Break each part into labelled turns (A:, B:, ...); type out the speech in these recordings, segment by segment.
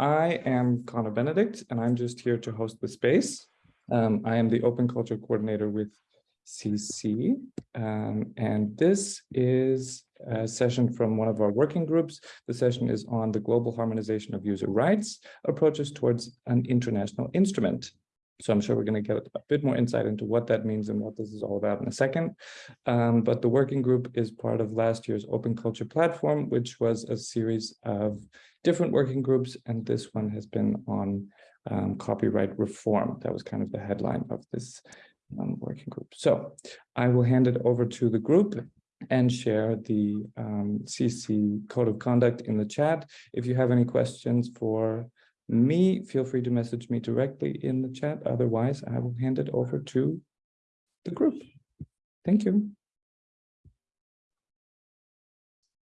A: I am Connor Benedict, and I'm just here to host the space. Um, I am the Open Culture Coordinator with CC, um, and this is a session from one of our working groups. The session is on the global harmonization of user rights approaches towards an international instrument. So I'm sure we're going to get a bit more insight into what that means and what this is all about in a second. Um, but the working group is part of last year's Open Culture Platform, which was a series of different working groups. And this one has been on um, copyright reform. That was kind of the headline of this um, working group. So I will hand it over to the group and share the CC um, code of conduct in the chat. If you have any questions for me, feel free to message me directly in the chat. Otherwise, I will hand it over to the group. Thank you.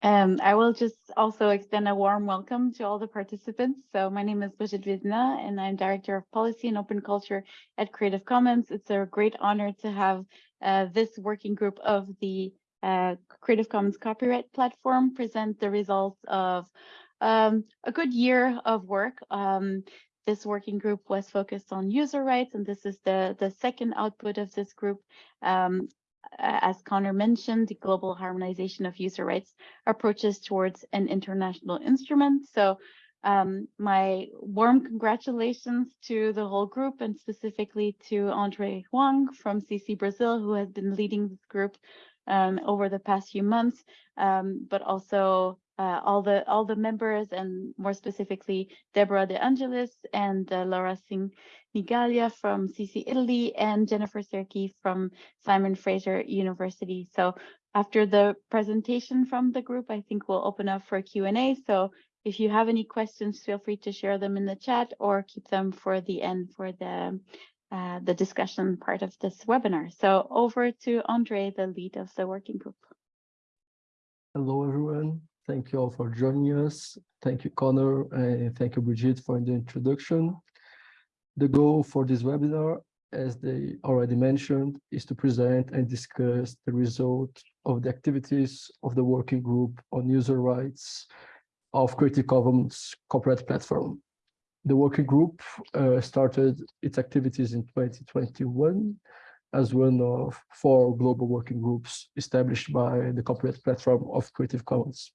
B: Um, I will just also extend a warm welcome to all the participants. So my name is Brigitte Vezina, and I'm Director of Policy and Open Culture at Creative Commons. It's a great honor to have uh, this working group of the uh, Creative Commons copyright platform present the results of um, a good year of work. Um, this working group was focused on user rights, and this is the, the second output of this group. Um, as Connor mentioned, the global harmonization of user rights approaches towards an international instrument. So um, my warm congratulations to the whole group and specifically to Andre Huang from CC Brazil, who has been leading this group um, over the past few months, um, but also uh, all the all the members and more specifically Deborah De Angelis and uh, Laura Singh Nigalia from CC Italy and Jennifer Zerkee from Simon Fraser University. So after the presentation from the group, I think we'll open up for Q&A. So if you have any questions, feel free to share them in the chat or keep them for the end for the uh, the discussion part of this webinar. So over to Andre, the lead of the working group.
C: Hello, everyone. Thank you all for joining us. Thank you, Connor, and thank you, Brigitte, for the introduction. The goal for this webinar, as they already mentioned, is to present and discuss the result of the activities of the working group on user rights of Creative Commons copyright platform. The working group uh, started its activities in 2021 as one of four global working groups established by the copyright platform of Creative Commons.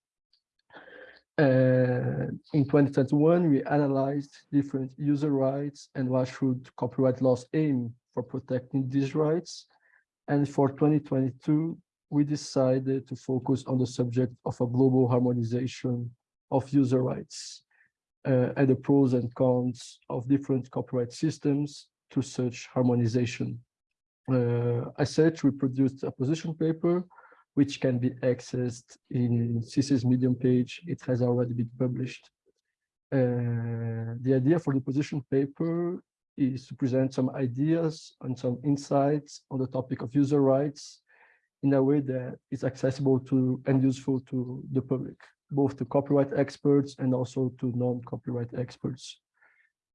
C: And in 2021, we analyzed different user rights and what should copyright laws aim for protecting these rights. And for 2022, we decided to focus on the subject of a global harmonization of user rights uh, and the pros and cons of different copyright systems to such harmonization. Uh, as such, we produced a position paper which can be accessed in CC's Medium page. It has already been published. Uh, the idea for the position paper is to present some ideas and some insights on the topic of user rights in a way that is accessible to and useful to the public, both to copyright experts and also to non-copyright experts.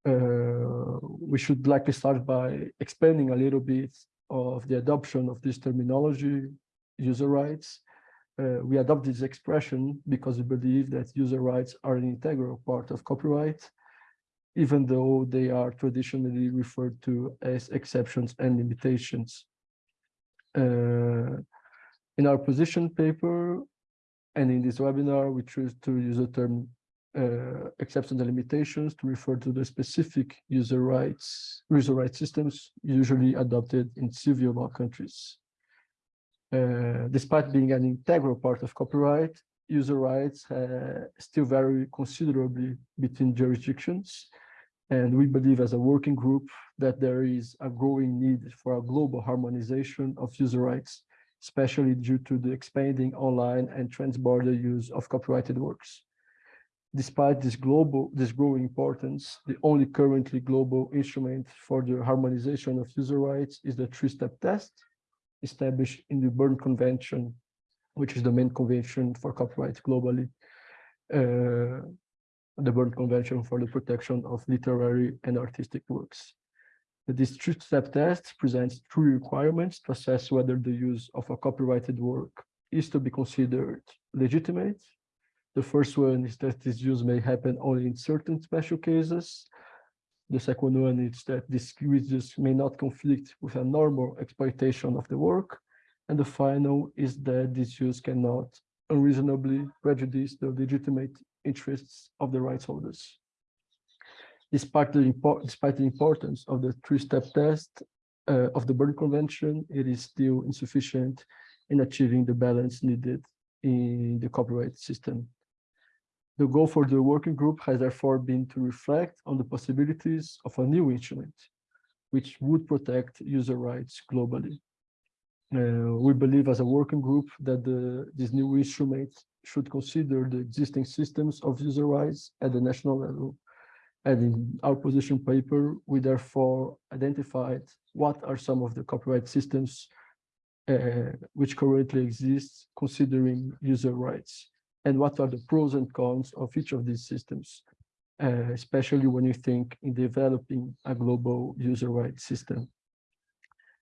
C: Uh, we should likely start by explaining a little bit of the adoption of this terminology user rights. Uh, we adopt this expression because we believe that user rights are an integral part of copyright, even though they are traditionally referred to as exceptions and limitations. Uh, in our position paper and in this webinar, we choose to use the term uh, exceptions and limitations to refer to the specific user rights, user rights systems usually adopted in civil law countries. Uh, despite being an integral part of copyright, user rights uh, still vary considerably between jurisdictions. And we believe as a working group that there is a growing need for a global harmonization of user rights, especially due to the expanding online and transborder use of copyrighted works. Despite this global, this growing importance, the only currently global instrument for the harmonization of user rights is the three-step test, established in the Berne Convention, which is the main convention for copyright globally. Uh, the Berne Convention for the Protection of Literary and Artistic Works. The three-step test presents three requirements to assess whether the use of a copyrighted work is to be considered legitimate. The first one is that this use may happen only in certain special cases. The second one is that this use may not conflict with a normal exploitation of the work. And the final is that this use cannot unreasonably prejudice the legitimate interests of the rights holders. Despite the, despite the importance of the three-step test uh, of the Berne Convention, it is still insufficient in achieving the balance needed in the copyright system. The goal for the working group has therefore been to reflect on the possibilities of a new instrument, which would protect user rights globally. Uh, we believe as a working group that the, this new instrument should consider the existing systems of user rights at the national level. And in our position paper, we therefore identified what are some of the copyright systems uh, which currently exist considering user rights and what are the pros and cons of each of these systems, uh, especially when you think in developing a global user rights system.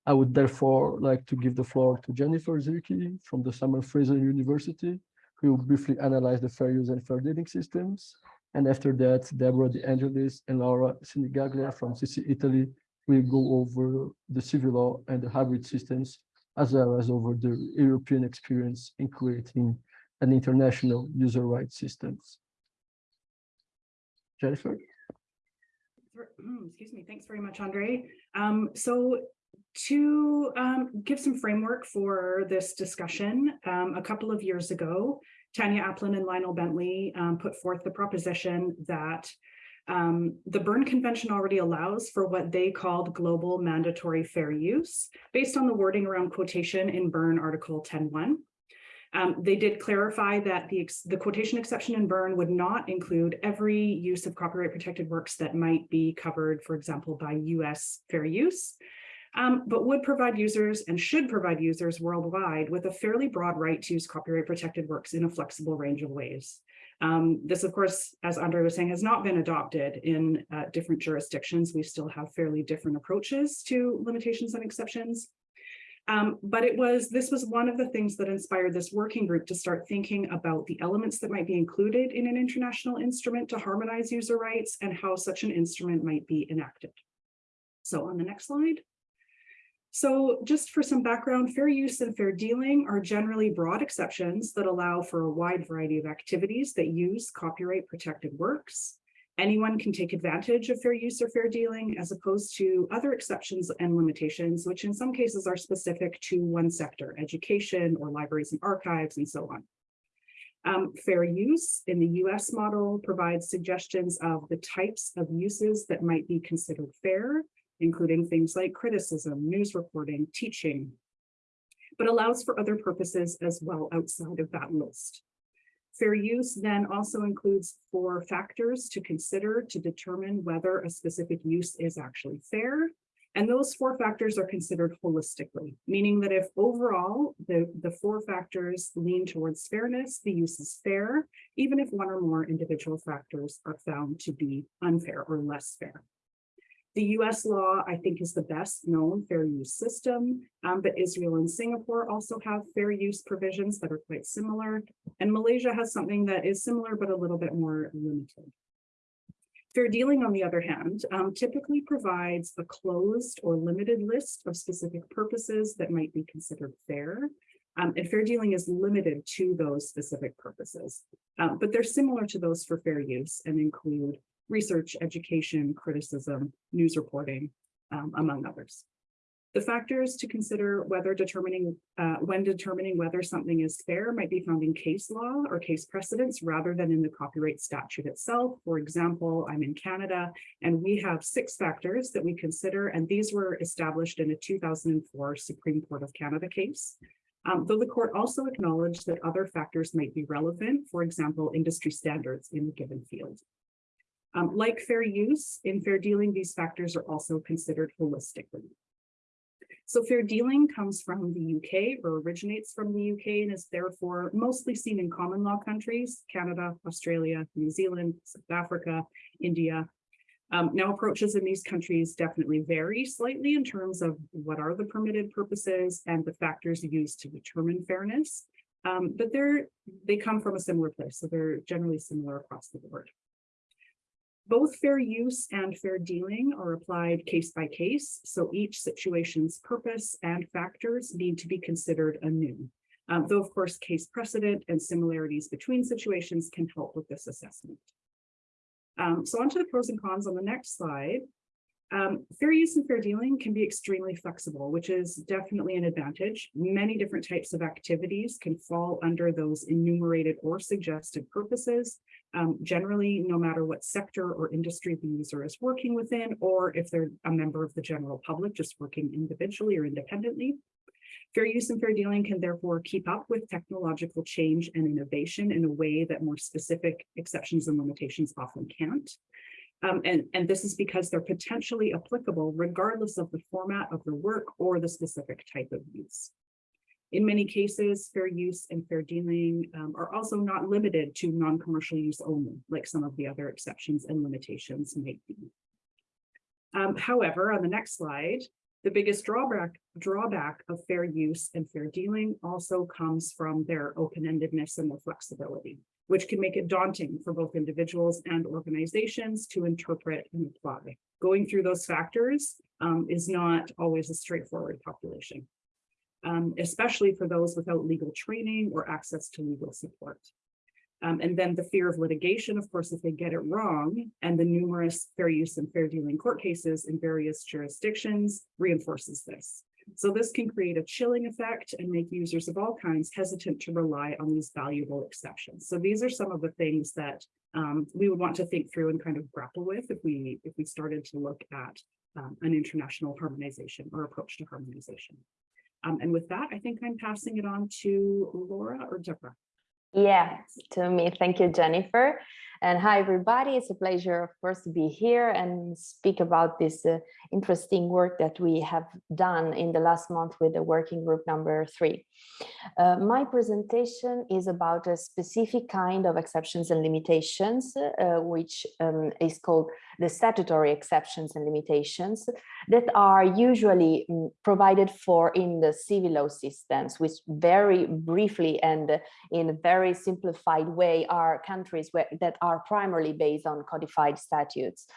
C: I would therefore like to give the floor to Jennifer Zerkee from the Simon Fraser University, who will briefly analyze the fair use and fair dealing systems. And after that, Deborah De Angelis and Laura Sinigaglia from CC Italy will go over the civil law and the hybrid systems, as well as over the European experience in creating an international user rights systems. Jennifer?
D: Excuse me. Thanks very much, Andre. Um, so to um, give some framework for this discussion, um, a couple of years ago, Tanya Aplin and Lionel Bently um, put forth the proposition that um, the Berne Convention already allows for what they called global mandatory fair use based on the wording around quotation in Berne Article 10.1. Um, they did clarify that the, the quotation exception in Berne would not include every use of copyright protected works that might be covered, for example, by US fair use, um, but would provide users and should provide users worldwide with a fairly broad right to use copyright protected works in a flexible range of ways. Um, this, of course, as Andre was saying, has not been adopted in uh, different jurisdictions. We still have fairly different approaches to limitations and exceptions. Um, but it was this was one of the things that inspired this working group to start thinking about the elements that might be included in an international instrument to harmonize user rights and how such an instrument might be enacted. So on the next slide. So just for some background, fair use and fair dealing are generally broad exceptions that allow for a wide variety of activities that use copyright protected works. Anyone can take advantage of fair use or fair dealing as opposed to other exceptions and limitations, which in some cases are specific to one sector, education or libraries and archives and so on. Um, fair use in the US model provides suggestions of the types of uses that might be considered fair, including things like criticism, news reporting, teaching, but allows for other purposes as well outside of that list. Fair use then also includes four factors to consider to determine whether a specific use is actually fair. And those four factors are considered holistically, meaning that if overall the, the four factors lean towards fairness, the use is fair, even if one or more individual factors are found to be unfair or less fair. The US law, I think, is the best known fair use system, um, but Israel and Singapore also have fair use provisions that are quite similar. And Malaysia has something that is similar, but a little bit more limited. Fair dealing, on the other hand, um, typically provides a closed or limited list of specific purposes that might be considered fair. Um, and fair dealing is limited to those specific purposes, um, but they're similar to those for fair use and include research, education, criticism, news reporting, um, among others. The factors to consider whether determining uh, when determining whether something is fair might be found in case law or case precedents rather than in the copyright statute itself. For example, I'm in Canada and we have six factors that we consider and these were established in a 2004 Supreme Court of Canada case. Um, though the court also acknowledged that other factors might be relevant, for example, industry standards in a given field. Um, like fair use, in fair dealing, these factors are also considered holistically. So fair dealing comes from the UK or originates from the UK and is therefore mostly seen in common law countries, Canada, Australia, New Zealand, South Africa, India. Um, now approaches in these countries definitely vary slightly in terms of what are the permitted purposes and the factors used to determine fairness. Um, but they're, they come from a similar place, so they're generally similar across the board. Both fair use and fair dealing are applied case by case, so each situation's purpose and factors need to be considered anew. Um, though of course, case precedent and similarities between situations can help with this assessment. Um, so on to the pros and cons on the next slide. Um, fair use and fair dealing can be extremely flexible, which is definitely an advantage. Many different types of activities can fall under those enumerated or suggested purposes. Um, generally, no matter what sector or industry the user is working within, or if they're a member of the general public, just working individually or independently. Fair use and fair dealing can therefore keep up with technological change and innovation in a way that more specific exceptions and limitations often can't. Um, and, and this is because they're potentially applicable regardless of the format of the work or the specific type of use. In many cases, fair use and fair dealing um, are also not limited to non-commercial use only, like some of the other exceptions and limitations might be. Um, however, on the next slide, the biggest drawback, drawback of fair use and fair dealing also comes from their open-endedness and their flexibility, which can make it daunting for both individuals and organizations to interpret and apply. Going through those factors um, is not always a straightforward population, um, especially for those without legal training or access to legal support. Um, and then the fear of litigation, of course, if they get it wrong, and the numerous fair use and fair dealing court cases in various jurisdictions reinforces this. So this can create a chilling effect and make users of all kinds hesitant to rely on these valuable exceptions. So these are some of the things that um, we would want to think through and kind of grapple with if we if we started to look at um, an international harmonization or approach to harmonization. Um, and with that, I think I'm passing it on to Laura or Deborah.
E: Yeah, to me. Thank you, Jennifer. And hi, everybody. It's a pleasure, of course, to be here and speak about this uh, interesting work that we have done in the last month with the working group number three. Uh, my presentation is about a specific kind of exceptions and limitations, uh, which um, is called the statutory exceptions and limitations that are usually um, provided for in the civil law systems, which very briefly and in a very simplified way are countries where, that are primarily based on codified statutes.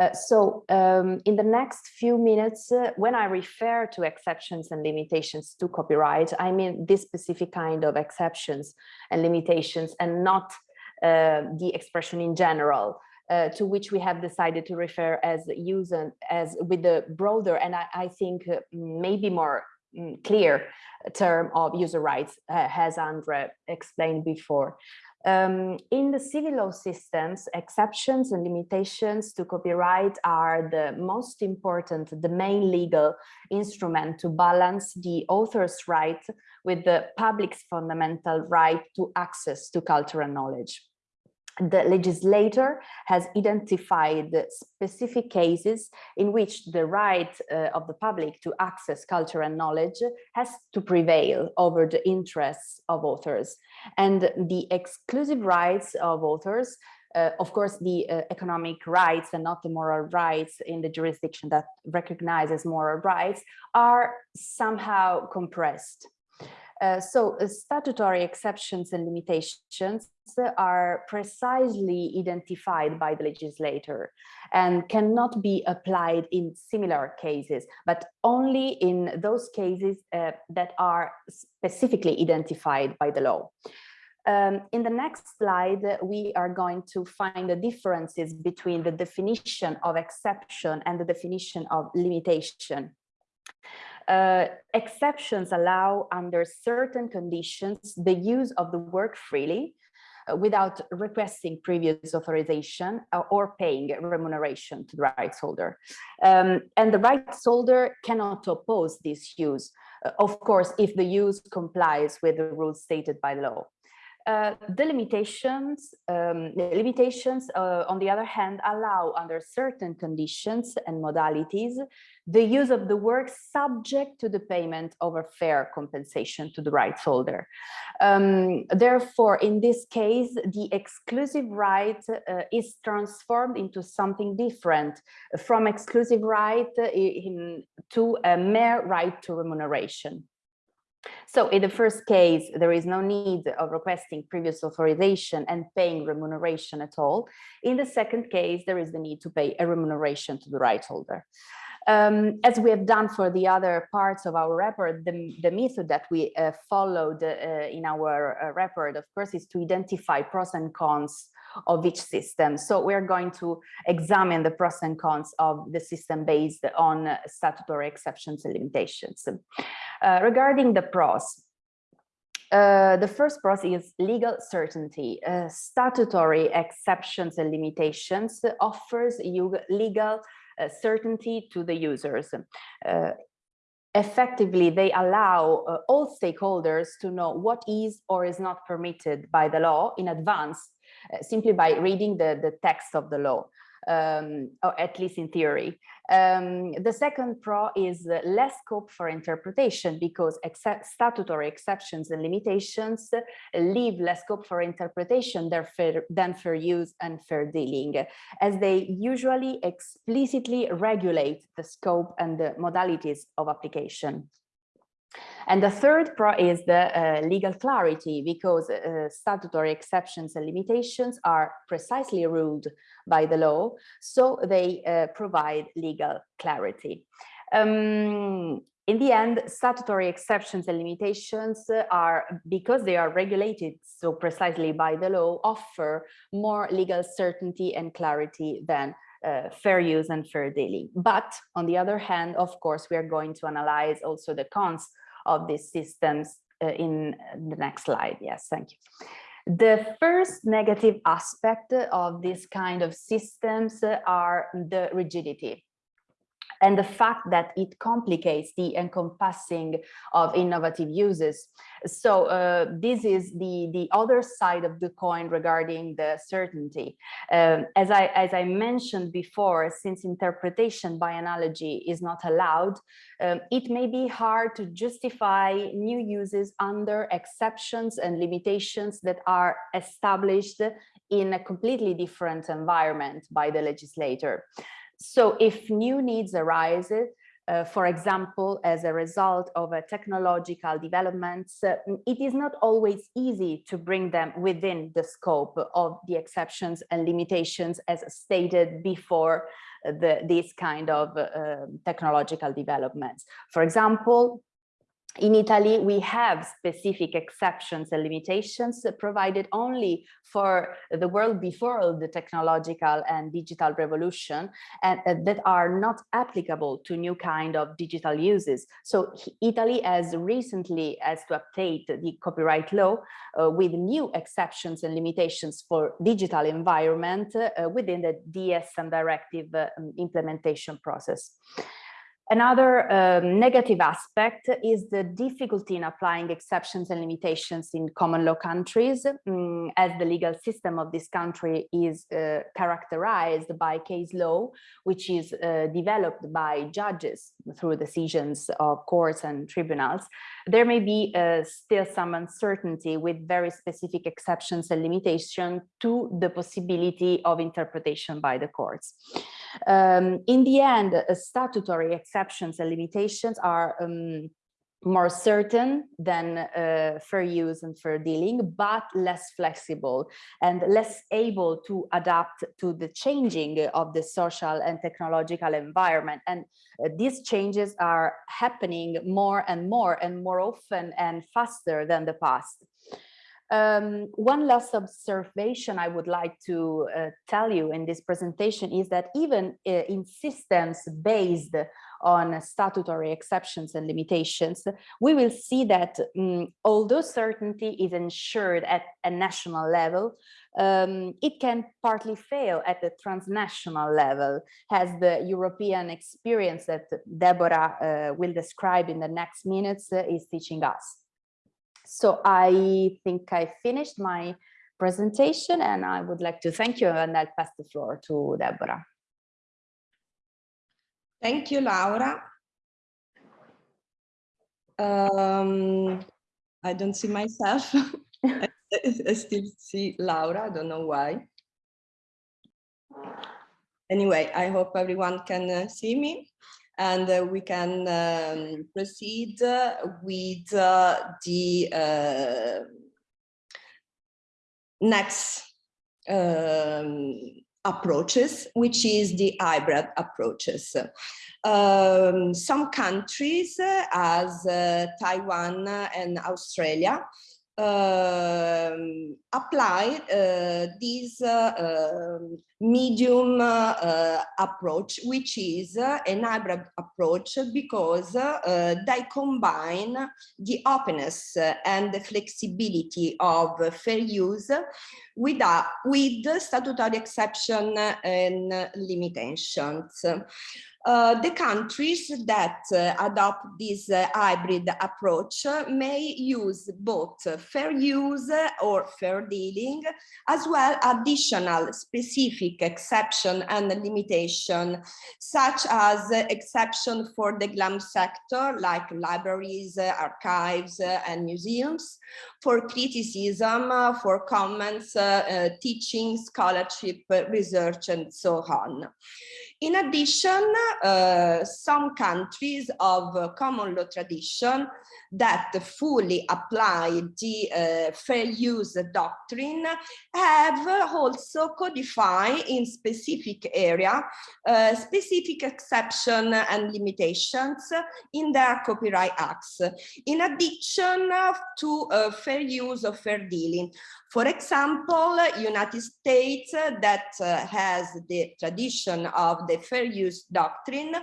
E: Uh, so um, in the next few minutes, uh, when I refer to exceptions and limitations to copyright, I mean this specific kind of exceptions and limitations and not uh, the expression in general. Uh, to which we have decided to refer as user as with the broader and I, I think uh, maybe more mm, clear term of user rights, uh, as Andre explained before. Um, in the civil law systems, exceptions and limitations to copyright are the most important, the main legal instrument to balance the author's right with the public's fundamental right to access to cultural knowledge the legislator has identified specific cases in which the right uh, of the public to access culture and knowledge has to prevail over the interests of authors and the exclusive rights of authors uh, of course, the uh, economic rights and not the moral rights in the jurisdiction that recognizes moral rights are somehow compressed. Uh, so uh, statutory exceptions and limitations are precisely identified by the legislator and cannot be applied in similar cases, but only in those cases uh, that are specifically identified by the law. Um, in the next slide, we are going to find the differences between the definition of exception and the definition of limitation. Uh, exceptions allow under certain conditions the use of the work freely uh, without requesting previous authorization uh, or paying remuneration to the rights holder. Um, and the rights holder cannot oppose this use, uh, of course, if the use complies with the rules stated by law. Uh, the limitations, um, limitations, uh, on the other hand, allow under certain conditions and modalities the use of the work subject to the payment of a fair compensation to the rights holder. Um, therefore, in this case, the exclusive right uh, is transformed into something different from exclusive right uh, in, to a mere right to remuneration. So in the first case, there is no need of requesting previous authorization and paying remuneration at all. In the second case, there is the need to pay a remuneration to the right holder. Um, as we have done for the other parts of our report, the, the method that we uh, followed uh, in our uh, report, of course, is to identify pros and cons of each system. So we're going to examine the pros and cons of the system based on statutory exceptions and limitations. Uh, regarding the pros, uh, the first pros is legal certainty. Uh, statutory exceptions and limitations offers you legal certainty to the users. Uh, effectively, they allow uh, all stakeholders to know what is or is not permitted by the law in advance, uh, simply by reading the, the text of the law um, or at least in theory. Um, the second pro is uh, less scope for interpretation because except statutory exceptions and limitations leave less scope for interpretation than fair, than fair use and fair dealing, as they usually explicitly regulate the scope and the modalities of application. And the third pro is the uh, legal clarity because uh, statutory exceptions and limitations are precisely ruled by the law, so they uh, provide legal clarity. Um, in the end, statutory exceptions and limitations are, because they are regulated so precisely by the law, offer more legal certainty and clarity than uh, fair use and fair dealing. But on the other hand, of course, we are going to analyze also the cons of these systems uh, in the next slide. Yes, thank you. The first negative aspect of this kind of systems are the rigidity and the fact that it complicates the encompassing of innovative uses. So uh, this is the, the other side of the coin regarding the certainty. Um, as, I, as I mentioned before, since interpretation by analogy is not allowed, um, it may be hard to justify new uses under exceptions and limitations that are established in a completely different environment by the legislator. So if new needs arise, uh, for example, as a result of a technological developments, uh, it is not always easy to bring them within the scope of the exceptions and limitations as stated before the, these kind of uh, technological developments. For example, in Italy, we have specific exceptions and limitations provided only for the world before the technological and digital revolution and uh, that are not applicable to new kind of digital uses. So Italy has recently has to update the copyright law uh, with new exceptions and limitations for digital environment uh, within the DSM directive uh, implementation process. Another um, negative aspect is the difficulty in applying exceptions and limitations in common law countries, um, as the legal system of this country is uh, characterized by case law, which is uh, developed by judges through decisions of courts and tribunals. There may be uh, still some uncertainty with very specific exceptions and limitations to the possibility of interpretation by the courts. Um, in the end, uh, statutory exceptions and limitations are um, more certain than uh, fair use and fair dealing, but less flexible and less able to adapt to the changing of the social and technological environment. And uh, these changes are happening more and more and more often and faster than the past. Um, one last observation I would like to uh, tell you in this presentation is that even uh, in systems based on statutory exceptions and limitations, we will see that um, although certainty is ensured at a national level, um, it can partly fail at the transnational level, as the European experience that Deborah uh, will describe in the next minutes uh, is teaching us. So I think I finished my presentation and I would like to thank you and I'll pass the floor to Deborah.
F: Thank you, Laura. Um, I don't see myself. I, I still see Laura, I don't know why. Anyway, I hope everyone can uh, see me. And uh, we can um, proceed with uh, the uh, next um, approaches, which is the hybrid approaches. Um, some countries, uh, as uh, Taiwan and Australia, apply uh, this uh, um, medium uh, approach, which is an hybrid approach because they combine the openness and the flexibility of fair use with, with statutory exception and limitations. Uh, the countries that uh, adopt this uh, hybrid approach may use both fair use or fair dealing, as well additional specific exception and limitation, such as exception for the GLAM sector, like libraries, archives, and museums, for criticism, for comments, teaching, scholarship, research, and so on. In addition, uh, some countries of uh, common law tradition that fully apply the uh, fair use doctrine have also codified in specific area uh, specific exception and limitations in their copyright acts. In addition to uh, fair use of fair dealing. For example, United States that uh, has the tradition of the fair use doctrine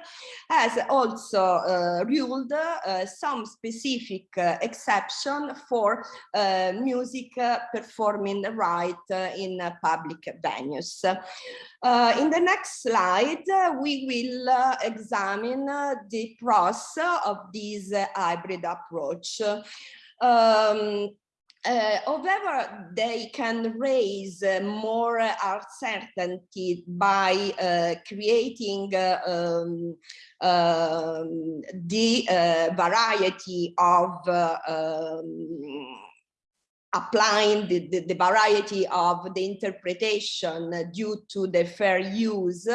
F: has also uh, ruled uh, some specific uh, exception for uh, music performing right in public venues. in the next slide, we will examine the pros of this hybrid approach. Um, uh, however, they can raise uh, more uncertainty by uh, creating uh, um, um, the uh, variety of uh, um, applying the, the, the, variety of the interpretation due to the fair use.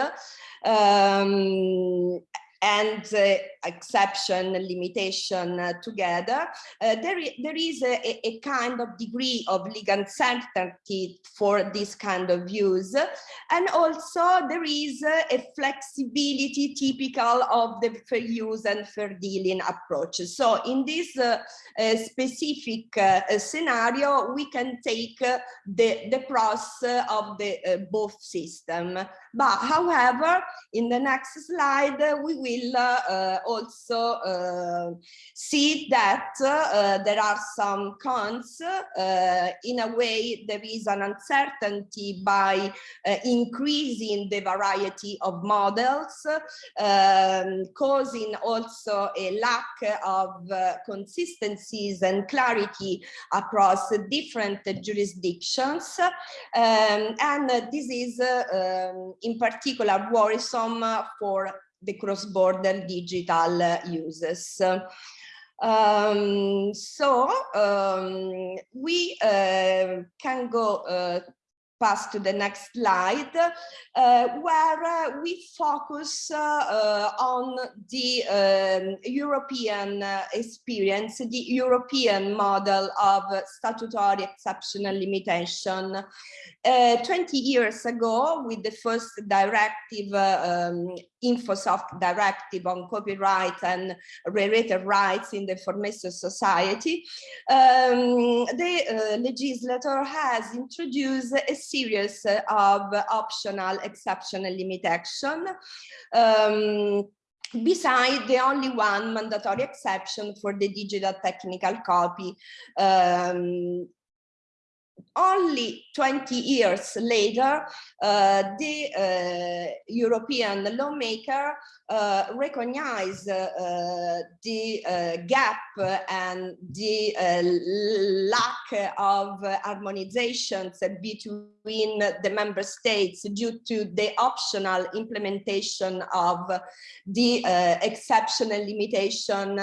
F: Um, and uh, exception limitation uh, together, uh, there, there is a, a, kind of degree of legal certainty for this kind of use. And also there is a flexibility typical of the fair use and fair dealing approach. So in this uh, uh, specific uh, scenario, we can take the, the pros of the both system. But however, in the next slide, we will uh, also uh, see that uh, there are some cons. in a way, there is an uncertainty by increasing the variety of models, um, causing also a lack of consistencies and clarity across different jurisdictions. Um, and this is um, in particular worrisome for the cross-border digital uses. Um, so um, we uh, can go uh, pass to the next slide, uh, where uh, we focus uh, uh on the um, European uh, experience, the European model of statutory exceptional limitation. Uh, 20 years ago, with the first directive, um, InfoSoc directive on copyright and related rights in the information society, um, the legislator has introduced a series of optional exceptional limitation um, beside the only one mandatory exception for the digital technical copy um, only 20 years later, uh, the uh, European lawmaker uh, recognize uh, the uh, gap and the uh, lack of harmonizations between the member states due to the optional implementation of the exceptional limitation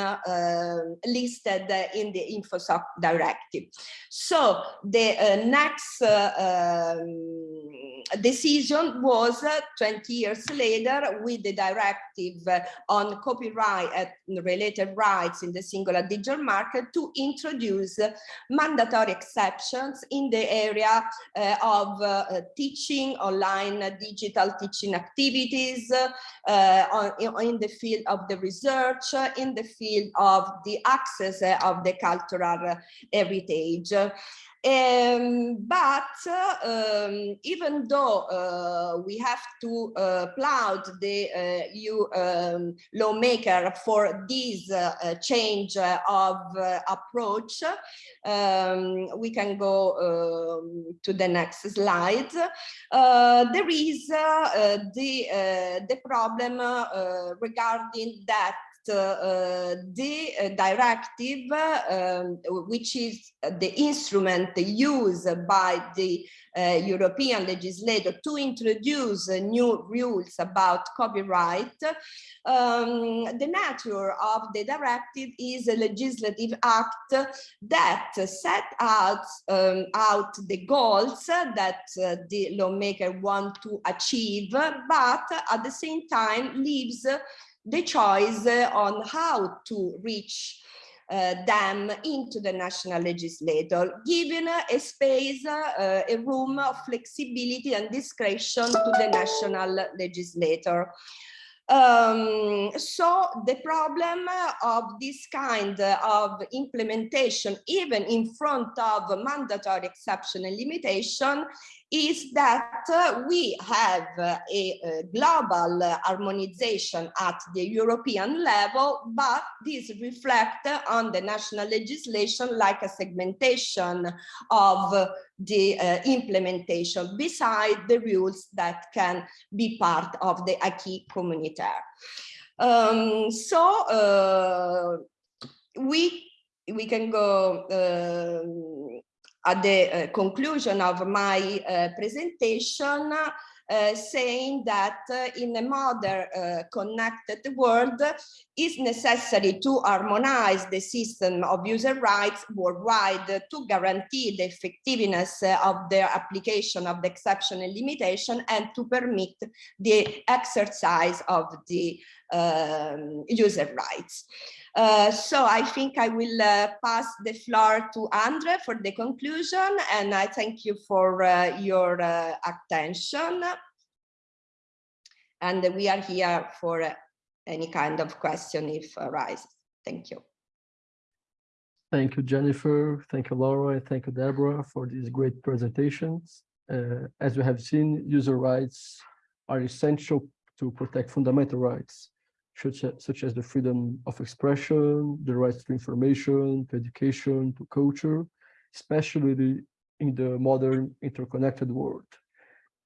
F: listed in the InfoSoc directive. So the next um, decision was uh, 20 years later with the directive uh, on copyright and related rights in the singular digital market to introduce uh, mandatory exceptions in the area uh, of uh, uh, teaching, online uh, digital teaching activities, uh, uh, on, in- the field of the research, uh, in the field of the access uh, of the cultural uh, heritage. Um, but uh, um, even though uh, we have to uh, applaud the uh, EU um, lawmaker for this uh, uh, change uh, of uh, approach, um, we can go um, to the next slide. Uh, there is uh, uh, the uh, the problem uh, uh, regarding that uh, uh, the uh, directive, uh, um, which is the instrument used by the uh, European legislator to introduce uh, new rules about copyright, um, the nature of the directive is a legislative act that set out, um, out the goals that uh, the lawmaker want to achieve, but at the same time leaves the choice uh, on how to reach uh, them into the national legislator, giving uh, a space, uh, a room of flexibility and discretion to the national legislator. Um, so the problem of this kind of implementation, even in front of mandatory exception and limitation, is that uh, we have uh, a, a global uh, harmonization at the European level, but this reflect on the national legislation like a segmentation of the uh, implementation beside the rules that can be part of the acquis communautaire. Um, so uh, we we can go um, at the uh, conclusion of my uh, presentation uh, saying that uh, in a modern uh, connected world is necessary to harmonize the system of user rights worldwide to guarantee the effectiveness of the application of the exception and limitation and to permit the exercise of the um, user rights. Uh, so I think I will uh, pass the floor to Andre for the conclusion, and I thank you for uh, your uh, attention. And we are here for uh, any kind of question if arises. Thank you.
C: Thank you, Jennifer. Thank you, Laura. And thank you, Deborah, for these great presentations. Uh, as we have seen, user rights are essential to protect fundamental rights, such as, such as the freedom of expression, the rights to information, to education, to culture, especially in the modern interconnected world.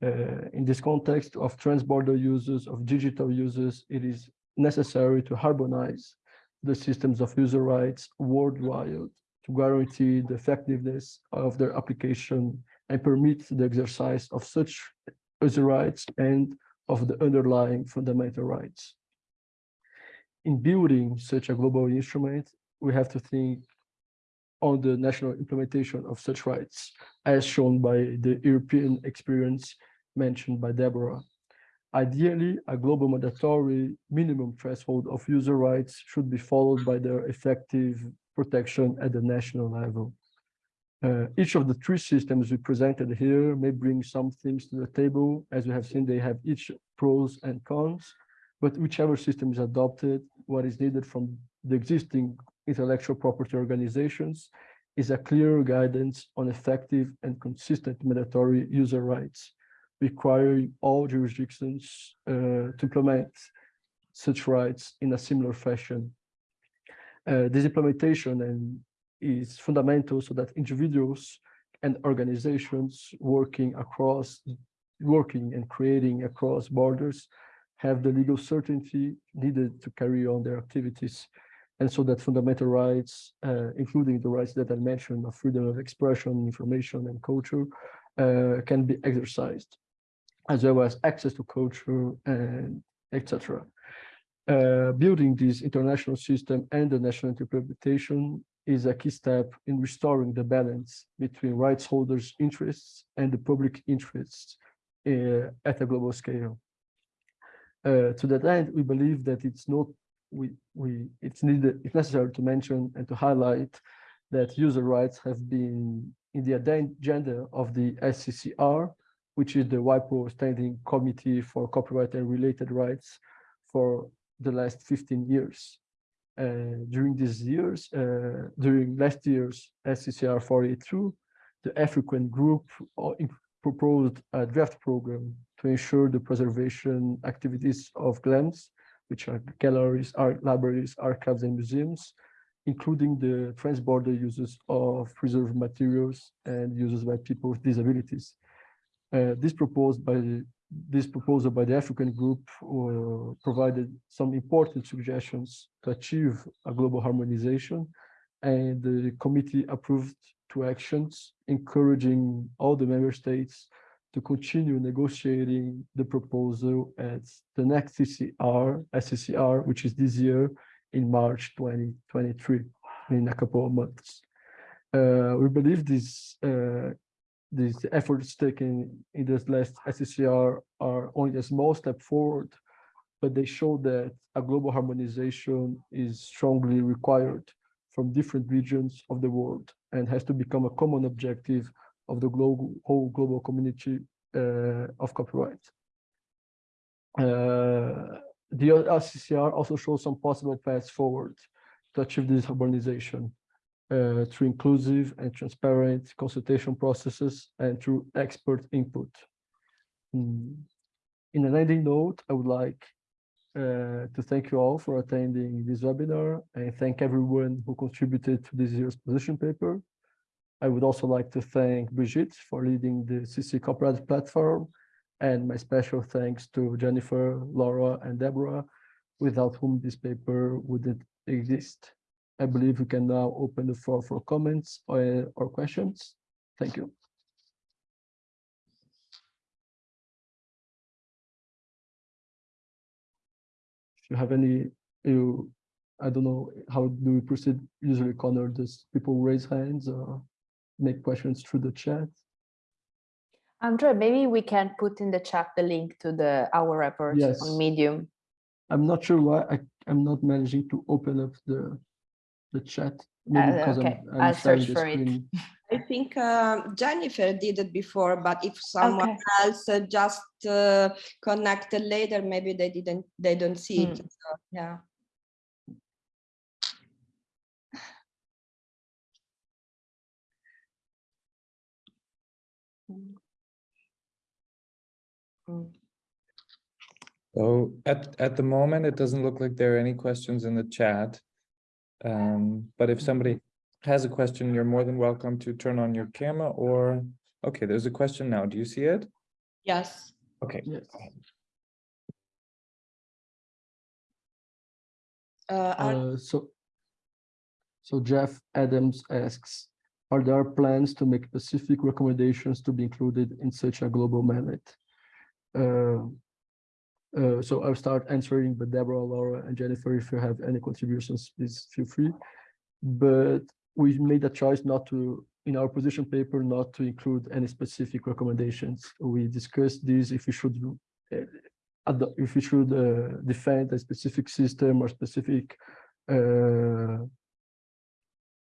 C: Uh, in this context of transborder users, of digital users, it is necessary to harmonize the systems of user rights worldwide to guarantee the effectiveness of their application and permit the exercise of such user rights and of the underlying fundamental rights. In building such a global instrument, we have to think on the national implementation of such rights, as shown by the European experience mentioned by Deborah. Ideally, a global mandatory minimum threshold of user rights should be followed by their effective protection at the national level. Uh, each of the three systems we presented here may bring some things to the table. As we have seen, they have each pros and cons, but whichever system is adopted, what is needed from the existing intellectual property organizations is a clear guidance on effective and consistent mandatory user rights requiring all jurisdictions uh, to implement such rights in a similar fashion. Uh, this implementation is fundamental so that individuals and organizations working across, working and creating across borders have the legal certainty needed to carry on their activities. And so that fundamental rights, uh, including the rights that I mentioned of freedom of expression, information, and culture, uh, can be exercised as well as access to culture and etc. Uh, building this international system and the national interpretation is a key step in restoring the balance between rights holders' interests and the public interests uh, at a global scale. Uh, to that end, we believe that it's not we we it's needed it's necessary to mention and to highlight that user rights have been in the agenda of the SCCR, which is the WIPO Standing Committee for Copyright and Related Rights for the last 15 years. Uh, during these years, uh, during last year's SCCR 482, the African group proposed a draft program to ensure the preservation activities of GLAMs, which are galleries, art libraries, archives, and museums, including the transborder uses of preserved materials and uses by people with disabilities. Uh, this proposed by the, this proposal by the African group uh, provided some important suggestions to achieve a global harmonization, and the committee approved two actions encouraging all the member states to continue negotiating the proposal at the next CCR, SCCR, which is this year in March 2023, in a couple of months. Uh, we believe this uh, these efforts taken in this last SCCR are only a small step forward, but they show that a global harmonization is strongly required from different regions of the world and has to become a common objective of the global whole global community uh, of copyright. Uh, the SCCR also shows some possible paths forward to achieve this harmonization uh, through inclusive and transparent consultation processes and through expert input. Mm. In an ending note, I would like uh, to thank you all for attending this webinar and thank everyone who contributed to this year's position paper. I would also like to thank Brigitte for leading the CC Copyright platform and my special thanks to Jennifer, Laura, and Deborah, without whom this paper wouldn't exist. I believe we can now open the floor for comments or, or questions. Thank you. If you have any, you, I don't know, how do we proceed? Usually, Connor, does people raise hands or make questions through the chat?
E: Andrea, maybe we can put in the chat the link to the our report
C: Yes.
E: on Medium.
C: I'm not sure why I, I'm not managing to open up the the chat. Maybe
E: Uh,
C: I'm-
E: okay,
C: I'm
E: I'll search
C: the
E: for it.
F: I think uh, Jennifer did it before, but if someone
E: Okay.
F: else uh, just uh, connected later, maybe they didn't, they don't see it.
E: Hmm.
F: So, yeah.
E: Mm.
A: So at, at the moment, it doesn't look like there are any questions in the chat. Um, but if somebody has a question, you're more than welcome to turn on your camera or, okay, there's a question now. Do you see it?
F: Yes.
A: Okay.
C: Yes.
F: Uh,
C: Uh, so, so Jeff Adams asks, are there plans to make specific recommendations to be included in such a global mandate? Uh, uh, so I'll start answering, but Deborah, Laura, and Jennifer, if you have any contributions, please feel free. But we made a choice not to, in our position paper, not to include any specific recommendations. We discussed this if we should uh, if we should uh, defend a specific system or specific uh,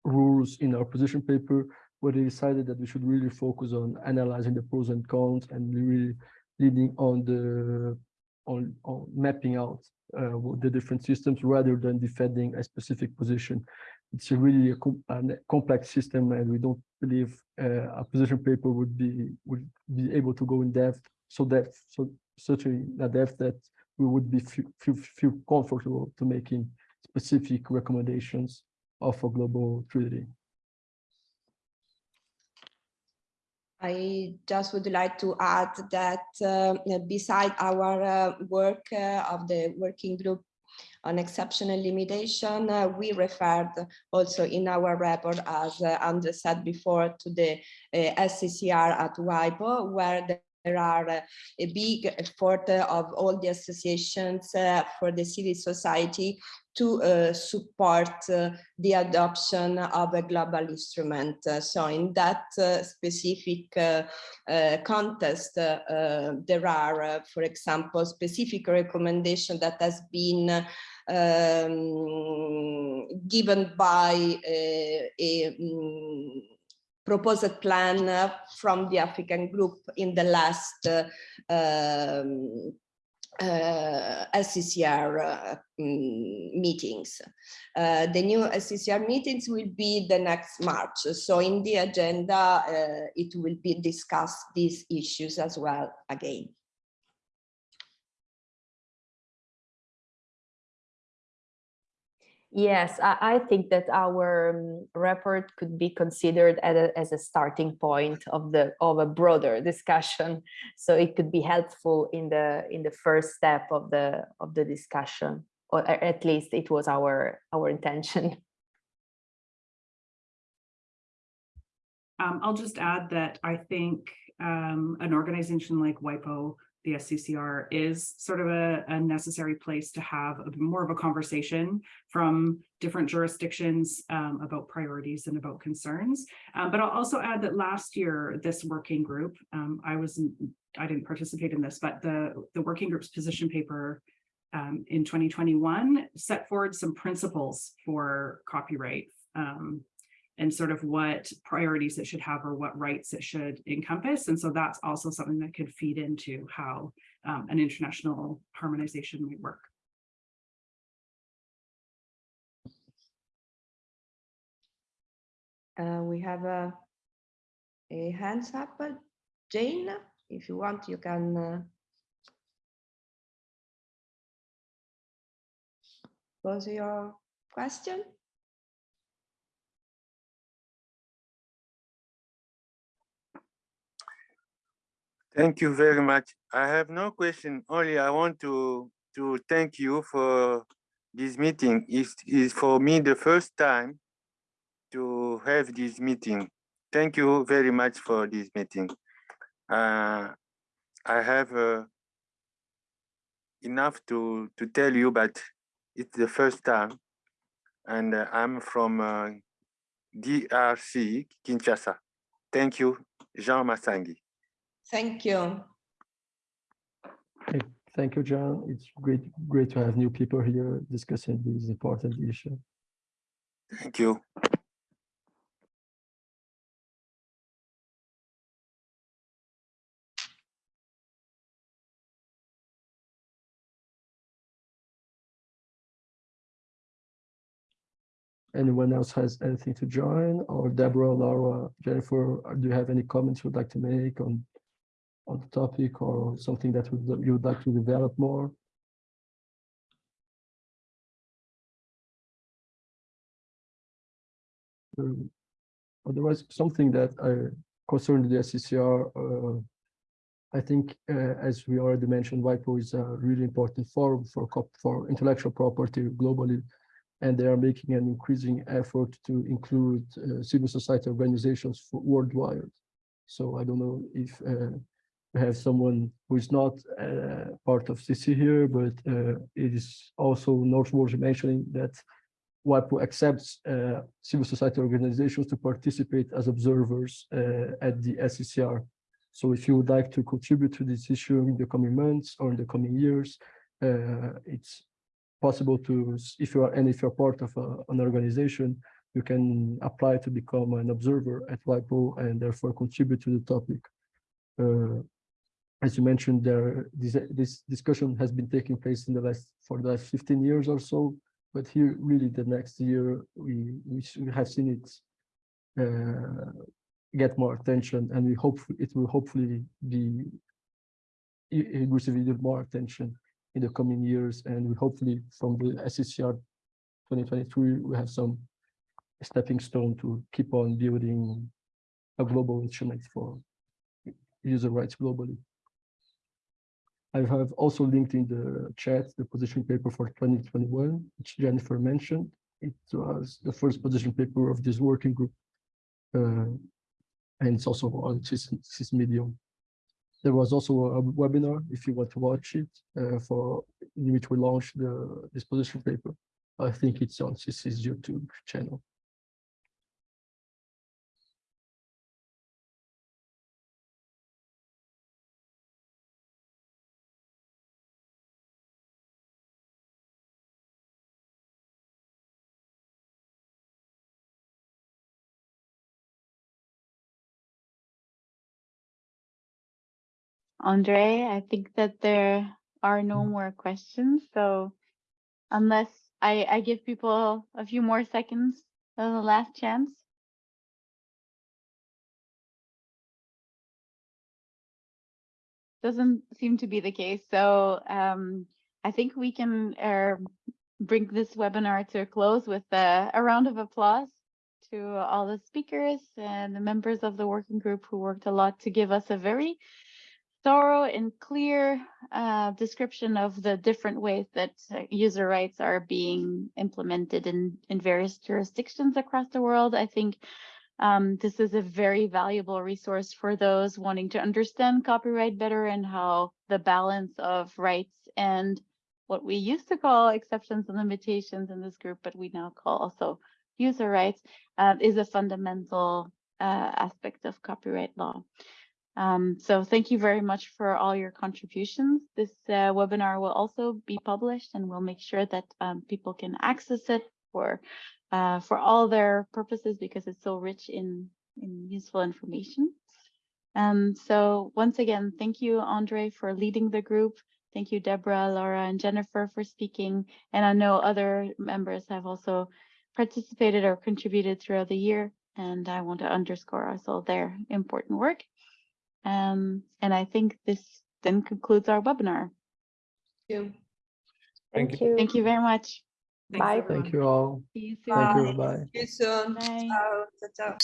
C: rules in our position paper, where they decided that we should really focus on analyzing the pros and cons and really leading on the on, on mapping out uh, the different systems rather than defending a specific position. It's a really a, com a complex system, and we don't believe uh, a position paper would be would be able to go in depth so depth so such a, depth that we would be feel, feel comfortable to making specific recommendations of a global treaty.
F: I just would like to add that uh, beside our uh, work uh, of the working group on exceptional limitation, uh, we referred also in our report, as uh, Andre said before, to the uh, SCCR at WIPO, where there are a big effort of all the associations uh, for the civil society to uh, support uh, the adoption of a global instrument. Uh, so in that uh, specific uh, context, there are, for example, specific recommendation that has been um, given by a mm, proposed plan uh, from the African group in the last uh, um, uh, SCCR uh, mm, meetings. Uh, the new SCCR meetings will be the next March. So in the agenda, uh, it will be discussed these issues as well again.
E: Yes, I, I think that our um, report could be considered as a, as a starting point of the of a broader discussion. So it could be helpful in the in the first step of the of the discussion, or at least it was our our intention.
D: Um, I'll just add that I think um, an organization like WIPO, the SCCR, is sort of a, a necessary place to have a, more of a conversation from different jurisdictions um, about priorities and about concerns. Um, but I'll also add that last year, this working group, um, I wasn't, I didn't participate in this, but the, the working group's position paper um, in 2021 set forward some principles for copyright um, and sort of what priorities it should have or what rights it should encompass. And so that's also something that could feed into how um, an international harmonization might work.
F: Uh, we have a, a hands up, Jane, if you want, you can. uh, Pose your question.
G: Thank you very much. I have no question, only I want to, to thank you for this meeting. It's, for me the first time to have this meeting. Thank you very much for this meeting. Uh, I have uh, enough to, to tell you, but it's the first time. And uh, I'm from uh, DRC, Kinshasa. Thank you, Jean Massangi.
F: Thank you.
C: Hey, Thank you, John. It's great, great to have new people here discussing this important issue.
G: Thank you.
C: Anyone else has anything to join or Deborah, Laura, Jennifer, do you have any comments you'd like to make on on the topic or something that would you would like to develop more? Um, Otherwise, something that I concerned the SCCR, uh, I think, uh, as we already mentioned, WIPO is a really important forum for for intellectual property globally and they are making an increasing effort to include uh, civil society organizations worldwide. So I don't know if uh, we have someone who is not uh, part of CC here, but uh, it is also noteworthy mentioning that WIPO accepts uh, civil society organizations to participate as observers uh, at the SCCR. So if you would like to contribute to this issue in the coming months or in the coming years, it's possible to, if you are, and if you're part of a, an organization, you can apply to become an observer at WIPO and therefore contribute to the topic. Uh, as you mentioned, there this, this discussion has been taking place in the last for the last 15 years or so, but here really the next year we we, have seen it uh, get more attention, and we hope it will hopefully be receiving more attention in the coming years. And we hopefully from the SCCR 2023, we have some stepping stone to keep on building a global instrument for user rights globally. I have also linked in the chat the position paper for 2021, which Jennifer mentioned. It was the first position paper of this working group. Uh, and it's also on CC's, Medium. There was also a webinar, if you want to watch it, uh, for in which we launched the disposition paper. I think it's on CC's YouTube channel.
B: Andre, I think that there are no more questions, so unless I, I give people a few more seconds of the last chance. Doesn't seem to be the case, so um, I think we can uh, bring this webinar to a close with a, a round of applause to all the speakers and the members of the working group who worked a lot to give us a very thorough and clear uh, description of the different ways that uh, user rights are being implemented in, in various jurisdictions across the world. I think um, this is a very valuable resource for those wanting to understand copyright better and how the balance of rights and what we used to call exceptions and limitations in this group, but we now call also user rights, uh, is a fundamental uh, aspect of copyright law. Um, so thank you very much for all your contributions. This uh, webinar will also be published and we'll make sure that um, people can access it for uh, for all their purposes because it's so rich in, in useful information. Um, so once again, thank you, Andre, for leading the group. Thank you, Deborah, Laura, and Jennifer for speaking. And I know other members have also participated or contributed throughout the year. And I want to underscore also their important work. Um, and I think this then concludes our webinar.
F: Thank you.
A: Thank
E: Thank you.
B: Thank you very much.
D: Thanks,
E: Bye.
D: everyone.
C: Thank you all.
B: See you soon.
C: Thank
F: Bye.
C: you. Bye.
F: See you soon.
B: Bye.
F: Ciao, ciao, ciao.